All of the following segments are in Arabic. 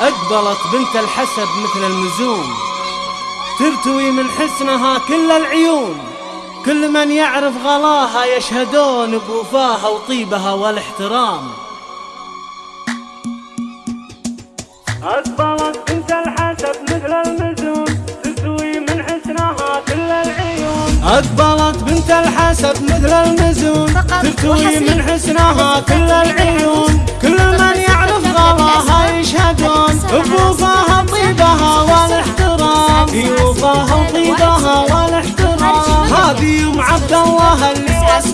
أقبلت بنت الحسب مثل النجوم ترتوي من حسنها كل العيون. كل من يعرف غلاها يشهدون بوفاها وطيبها والاحترام. أقبلت بنت الحسب مثل النجوم ترتوي من حسنها كل العيون. أقبلت بنت الحسب مثل النجوم ترتوي من حسنها كل العيون. كل من يعرف غلاها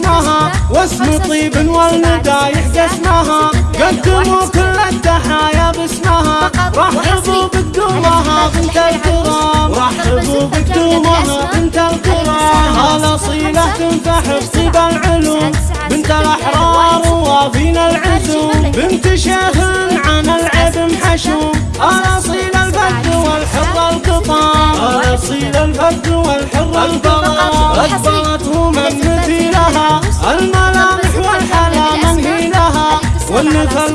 اسمها واسم طيب والمدايح قسمها قدموا كل التحايا باسمها. رحبوا بقدومها بنت الكرام. رحبوا بقدومها بنت الكرام. الاصيله تنفح بطيب العلوم. بنت الأحرار وافين العزوم. بنت شيخ عن العيب محشوم. الاصيل الفرد والحر القطام. الاصيل الفرد والحر القطام. اقبلته من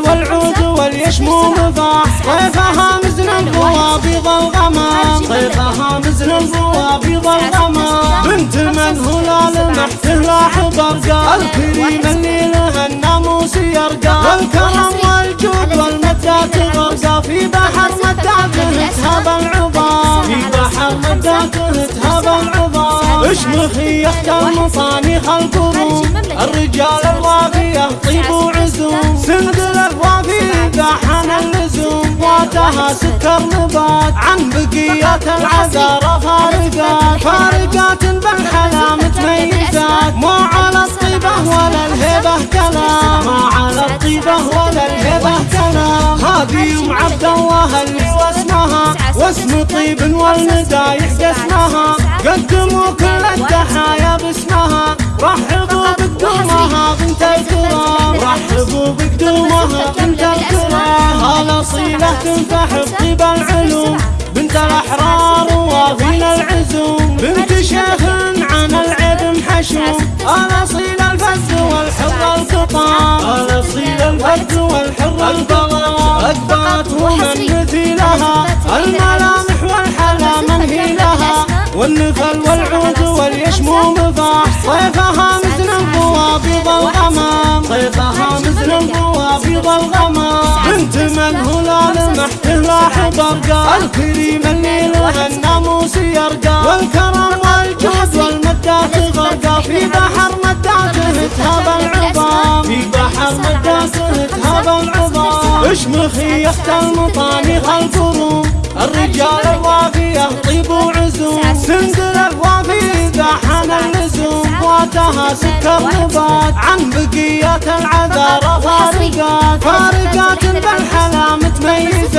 والعود واليشم مفاح طيفها مزن البوابيض الغمام. طيفها مزن البوابيض الغمام. بنت من هلال محته لاح برقا الكريم اللي لها الناموس يرقى والكرم والجود والمدات غرقا في بحر مداته تهاب العظام. في بحر مداته تهاب العظام. اشمخي يخت المصاني القرون. الرجال الوافية طيب وعزوم واتها سكر نبات عن بقيات العذارى فارقات. فارقات بالحلا متميزات مو على الطيبة ولا الهبة كلام. ما على الطيبة ولا الهبة كلام. هذه ام عبد الله اللي واسمها؟ واسم طيب والمدايح قسمها الاصيلة تنفح بطيب العلوم بنت الاحرار وافين العزوم بنت شيخ عن العيب محشوم الاصيل الفز والحر القطام الاصيل الفز والحر القطام اقبلته من مثيلها الملامح والحلا منهي لها والنفل والعود واليشم مفاح طيفها لاح برقا الكريم اللي لها الناموس يرقى. والكرم والجود والمدات غرقا في بحر مداته تهاب العظام. في بحر مداته تهاب العظام. اشمخي يخت المطاني القرون الرجال الوافية طيب وعزوم سندل الوافي بحن اللزوم واتها سكر نبات عن بقيات العذارى فارقات فارقات بالحلا متميزات